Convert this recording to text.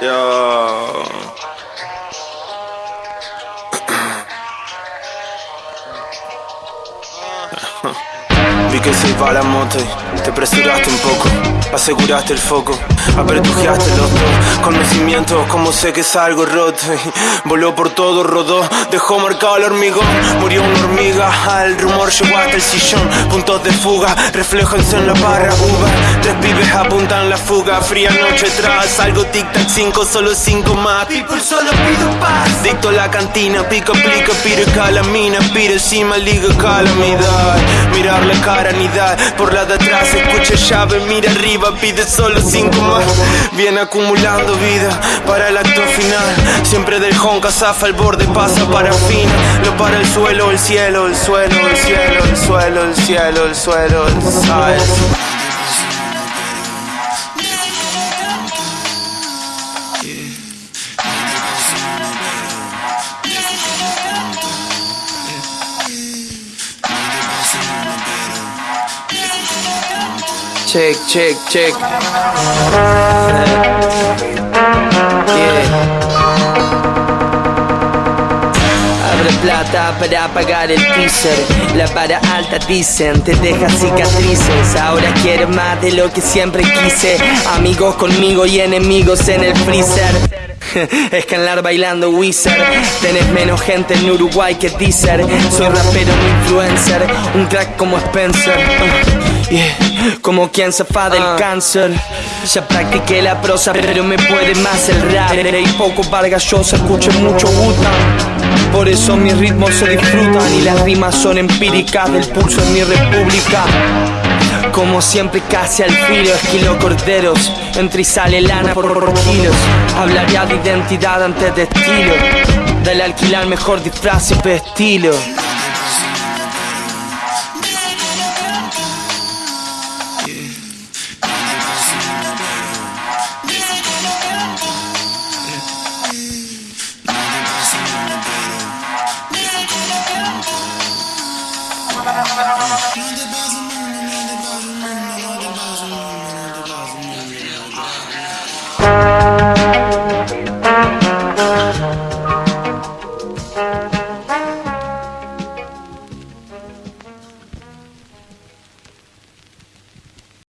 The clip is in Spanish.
要 Vi que se iba la moto te apresuraste un poco, aseguraste el foco, apertujaste los dos. Conocimientos, como sé que es algo roto. voló por todo, rodó, dejó marcado el hormigón, murió una hormiga, al rumor llegó hasta el sillón, puntos de fuga, reflejanse en la barra uva, tres pibes apuntan la fuga, fría noche tras, algo tic-tac, cinco, solo cinco más, people solo pido paz, dicto la cantina, pico, plica, pire calamina, pire encima, liga calamidad, mirar la cara, anidar, por la de atrás, escucha llave, mira arriba, pide solo cinco más, viene acumulando vida para el acto final, siempre del honka zafa el borde, pasa para fin, lo para el suelo, el cielo, el suelo, el cielo, el suelo, el cielo, el suelo, el sabes. Check, check, check. Abre plata para pagar el teaser. La para alta dicen, te deja cicatrices. Ahora quiero más de lo que siempre quise. Amigos conmigo y enemigos en el freezer. Escalar bailando Wizard. Tenés menos gente en Uruguay que Deezer. Soy rapero, no influencer. Un crack como Spencer yeah. Como quien se fa del cáncer. Ya practiqué la prosa pero me puede más el rap. Y poco Vargas Llosa, escucho mucho Wu-Tang. Por eso mis ritmos se disfrutan Y las rimas son empíricas del pulso en mi república. Como siempre casi al filo esquilo corderos. Entra y sale lana por kilos. Hablaría de identidad antes de estilo Del alquilar mejor disfraz y estilo Música